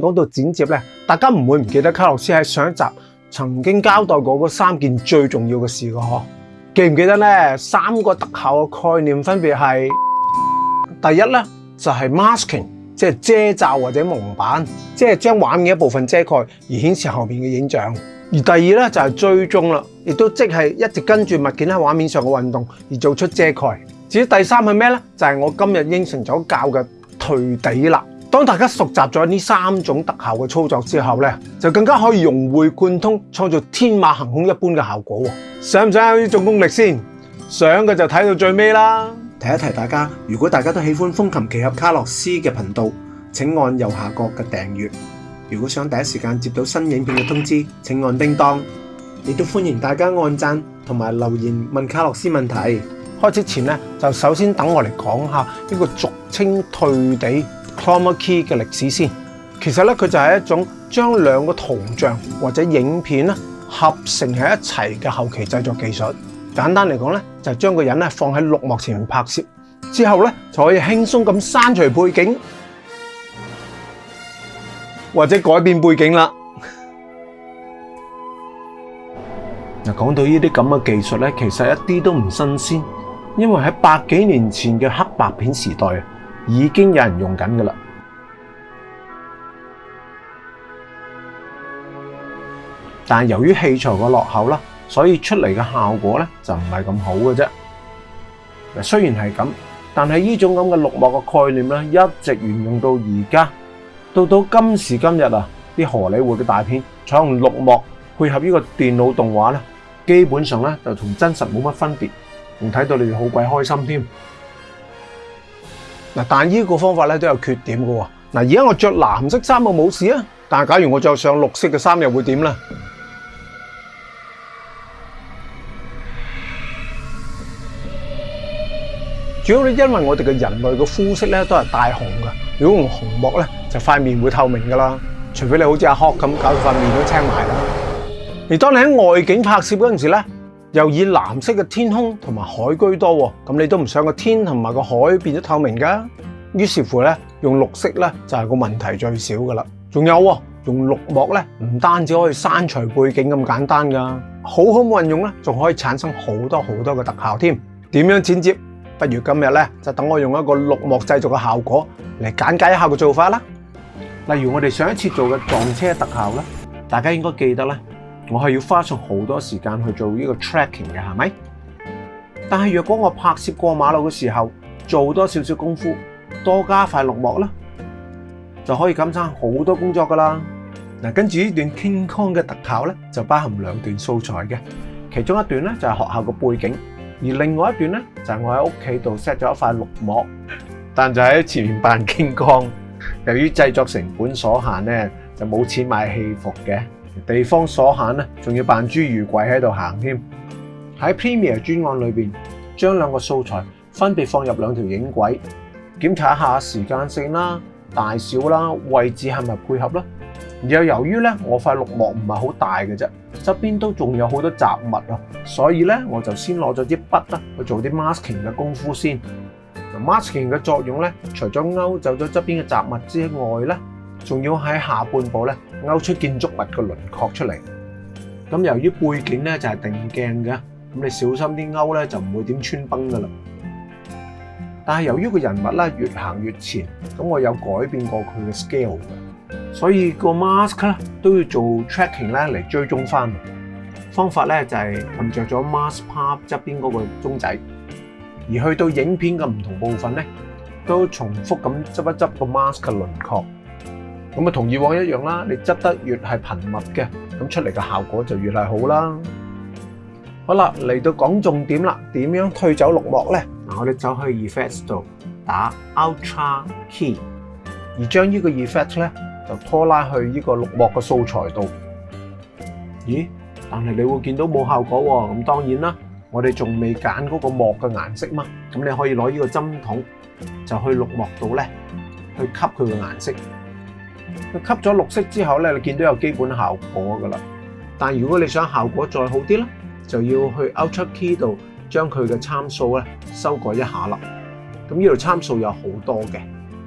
讲到剪接咧，大家唔会唔记得卡洛斯喺上一集曾经交代过嗰三件最重要嘅事噶嗬？记唔记得咧？三个特效嘅概念分别系：第一咧就系 masking，即系遮罩或者蒙版，即系将画面一部分遮盖而显示后面嘅影像；而第二咧就系追踪啦，亦都即系一直跟住物件喺画面上嘅运动而做出遮盖。至于第三系咩咧？就系我今日应承咗教嘅退底啦。当大家熟习咗呢三种特效嘅操作之后呢就更加可以融会贯通，创造天马行空一般嘅效果。想唔想有呢种功力先？想嘅就睇到最尾啦。提一提大家，如果大家都喜欢风琴奇侠卡洛斯嘅频道，请按右下角嘅订阅。如果想第一时间接到新影片嘅通知，请按叮当。亦都欢迎大家按赞同埋留言问卡洛斯问题。开始前呢，就首先等我嚟讲下呢个俗称退地。c h o m a Key 嘅歷史先，其實咧佢就係一種將兩個圖像或者影片咧合成喺一齊嘅後期製作技術。簡單嚟講咧，就將個人咧放喺綠幕前面拍攝，之後咧就可以輕鬆咁刪除背景或者改變背景啦。嗱，講到呢啲咁嘅技術咧，其實一啲都唔新鮮，因為喺百幾年前嘅黑白片時代啊。已经有人用紧噶啦，但由于器材个落后啦，所以出嚟嘅效果咧就唔系咁好嘅啫。虽然系咁，但系呢种咁嘅绿幕嘅概念咧，一直沿用到而家，到到今时今日啊，啲荷里活嘅大片采用绿幕配合呢个电脑动画咧，基本上咧就同真实冇乜分别，仲睇到你哋好鬼开心添。嗱，但呢個方法咧都有缺點嘅。嗱，而家我着藍色衫冇冇事啊？但系假如我着上綠色嘅衫又會點咧？主要咧，因為我哋嘅人類嘅膚色咧都係大紅嘅。如果用紅膜咧，就塊面會透明噶啦。除非你好似阿壳咁，搞到塊面都青埋啦。而當你喺外景拍攝嗰阵时咧。又以蓝色嘅天空同埋海居多，咁你都唔想个天同埋个海变咗透明噶？于是乎咧，用绿色咧就系个问题最少噶啦。仲有用绿幕咧，唔单止可以删除背景咁简单噶，好好运用咧，仲可以产生好多好多嘅特效添。点样剪接？不如今日咧就等我用一个绿幕制作嘅效果嚟简解一下嘅做法啦。例如我哋上一次做嘅撞车特效咧，大家应该记得啦。我係要花上好多時間去做呢個 tracking 嘅，係咪？但係若果我拍攝過馬路嘅時候，做多少少功夫，多加塊綠幕啦，就可以減省好多工作噶啦。嗱，跟住呢段 Kong 嘅特效咧，就包含兩段素材嘅，其中一段咧就係學校嘅背景，而另外一段咧就係我喺屋企度 set 咗一塊綠幕，但就喺前面扮 Kong。由於製作成本所限咧，就冇錢買戲服嘅。地方所限咧，仲要扮侏儒鬼喺度行添。喺 Premiere 專案裏面，將兩個素材分別放入兩條影軌，檢查一下時間性啦、大小啦、位置係咪配合啦。又由於咧，我塊綠幕唔係好大嘅啫，側邊都仲有好多雜物啊，所以咧我就先攞咗啲筆啦去做啲 masking 嘅功夫先。masking 嘅作用咧，除咗勾走咗側邊嘅雜物之外咧。仲要喺下半部咧勾出建筑物嘅轮廓出嚟。咁由于背景咧就系定镜嘅，咁你小心啲勾咧就唔会点穿崩噶啦。但系由于个人物咧越行越前，咁我有改变过佢嘅 scale 嘅，所以个 mask 咧都要做 tracking 咧嚟追踪翻。方法咧就系沿着咗 mask p a r t 侧边嗰个钟仔，而去到影片嘅唔同部分咧都重复咁执一执个 mask 嘅轮廓。咁啊，同以往一樣啦。你執得越係頻密嘅，咁出嚟嘅效果就越係好啦。好啦，嚟到講重點啦，點樣退走綠幕咧？嗱，我哋走去 effect 度打 Ultra Key，而將呢個 effect 咧就拖拉去呢個綠幕嘅素材度。咦？但係你會見到冇效果喎。咁當然啦，我哋仲未揀嗰個幕嘅顏色嘛。咁你可以攞呢個針筒就去綠幕度咧，去吸佢個顏色。吸咗绿色之后咧，你见到有基本效果噶啦。但如果你想效果再好啲咧，就要去 o u t r a Key 度将佢嘅参数咧修改一下啦。咁呢度参数有好多嘅，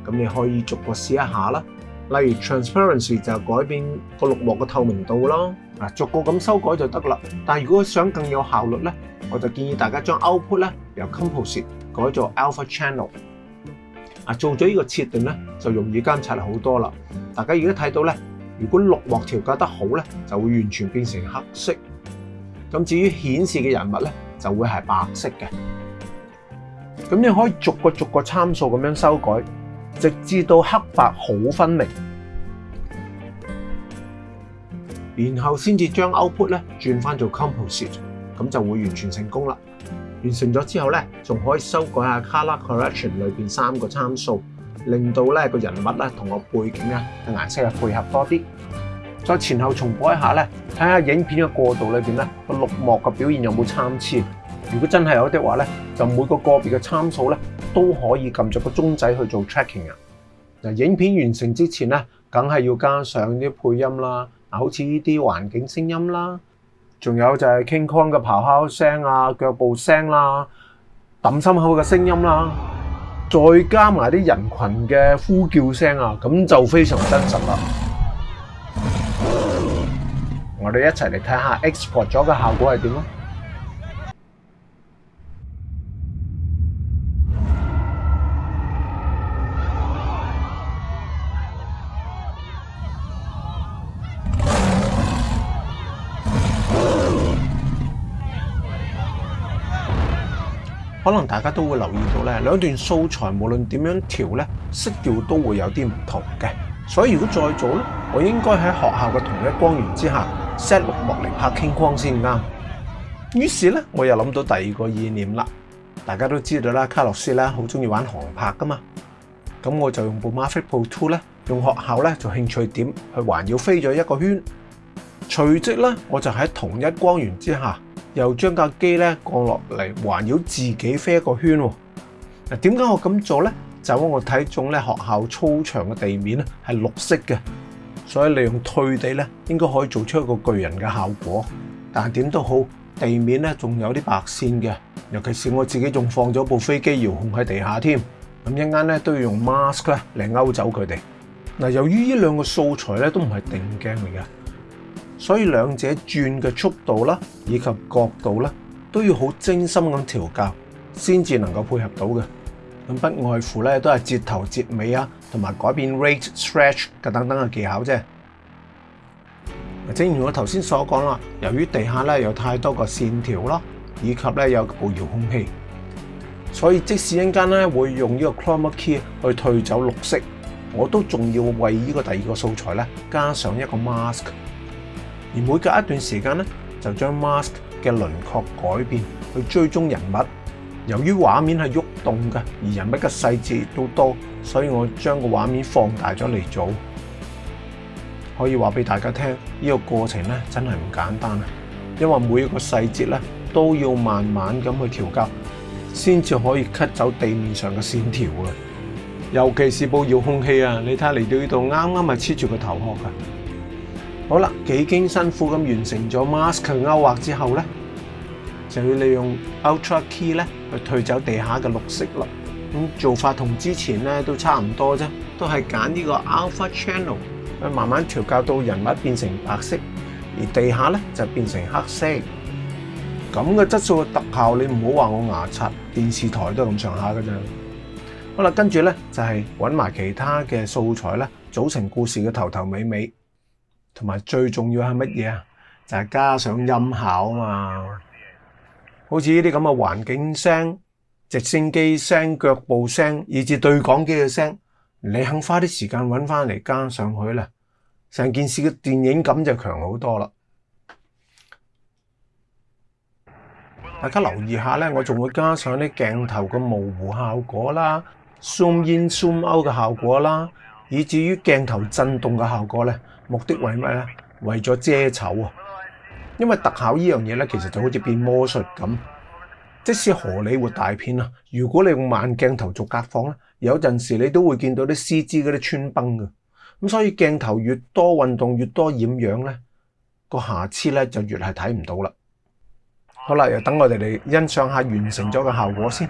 咁你可以逐个试一下啦。例如 Transparency 就改变个绿幕嘅透明度啦。啊，逐个咁修改就得啦。但系如果想更有效率咧，我就建议大家将 Output 咧由 Composite 改做 Alpha Channel。啊，做咗呢個設定咧，就容易監察好多啦。大家而家睇到咧，如果六劃調校得好咧，就會完全變成黑色。咁至於顯示嘅人物咧，就會係白色嘅。咁你可以逐個逐個參數咁樣修改，直至到黑白好分明，然後先至將 output 咧轉翻做 composite，咁就會完全成功啦。完成咗之後咧，仲可以修改下 c o l o r correction 裏面三個參數，令到咧個人物咧同個背景咧嘅顏色配合多啲。再前後重播一下咧，睇下影片嘅過渡裏面咧個綠幕嘅表現有冇參差。如果真係有的話咧，就每個個別嘅參數咧都可以撳著個鐘仔去做 t r a c k i n g 啊。嗱，影片完成之前咧，梗係要加上啲配音啦，嗱，好似呢啲環境聲音啦。仲有就係 k i n g k o n 嘅咆哮聲啊、腳步聲啦、揼心口嘅聲音啦，再加埋啲人群嘅呼叫聲啊，咁就非常真實啦。我哋一齊嚟睇下 export 咗嘅效果係點啊！可能大家都会留意到咧，两段素材无论点样调咧，色调都会有啲唔同嘅。所以如果再做咧，我应该喺学校嘅同一光源之下 set 六莫尼拍傾光先啱。于是咧，我又谂到第二个意念啦。大家都知道啦，卡洛斯咧好中意玩航拍噶嘛。咁我就用部 m a r v Pro Two 咧，用学校咧做兴趣点去环绕飞咗一个圈。随即咧，我就喺同一光源之下。又將架機咧降落嚟，環繞自己飛一個圈。嗱，點解我咁做咧？就因為我睇中咧學校操場嘅地面咧係綠色嘅，所以利用退地咧應該可以做出一個巨人嘅效果。但點都好，地面咧仲有啲白線嘅，尤其是我自己仲放咗部飛機遙控喺地下添。咁一間咧都要用 mask 咧嚟勾走佢哋。嗱，由於呢兩個素材咧都唔係定鏡嚟嘅。所以兩者轉嘅速度啦，以及角度啦，都要好精心咁調教，先至能夠配合到嘅。咁不外乎咧，都係截頭截尾啊，同埋改變 rate stretch 嘅等等嘅技巧啫。正如我頭先所講啦，由於地下咧有太多個線條啦，以及咧有部遙控器，所以即使一間咧會用呢個 chroma key 去退走綠色，我都仲要為呢個第二個素材咧加上一個 mask。而每隔一段时间咧，就将 mask 嘅轮廓改变，去追踪人物。由于画面系喐动嘅，而人物嘅细节都多，所以我将个画面放大咗嚟做。可以话俾大家听，呢个过程咧真系唔简单啊！因为每一个细节咧都要慢慢咁去调校，先至可以 cut 走地面上嘅线条啊！尤其是部遙控器啊，你睇嚟到呢度啱啱係黐住个头壳噶。好啦，几经辛苦咁完成咗 mask 勾画之后咧，就要利用 Ultra Key 咧去退走地下嘅绿色啦。咁做法同之前咧都差唔多啫，都系拣呢个 Alpha Channel，慢慢调校到人物变成白色，而地下咧就变成黑色。咁嘅质素嘅特效，你唔好话我牙刷，电视台都系咁上下噶咋。好啦，跟住咧就系揾埋其他嘅素材咧，组成故事嘅头头尾尾。同埋最重要系乜嘢啊？就系加上音效啊嘛。好似呢啲咁嘅环境声、直升机声、脚步声，以至对讲机嘅声，你肯花啲时间揾翻嚟加上去咧，成件事嘅电影感就强好多啦。大家留意下咧，我仲会加上啲镜头嘅模糊效果啦、zoom in zoom out 嘅效果啦，以至于镜头震动嘅效果咧。目的為咩咧？為咗遮丑啊！因為特效呢樣嘢咧，其實就好似變魔術咁。即使荷里活大片啊，如果你用慢鏡頭做隔放咧，有陣時你都會見到啲絲枝嗰啲穿崩嘅。咁所以鏡頭越多運動越多染樣咧，個瑕疵咧就越係睇唔到啦。好啦，又等我哋嚟欣賞下完成咗嘅效果先。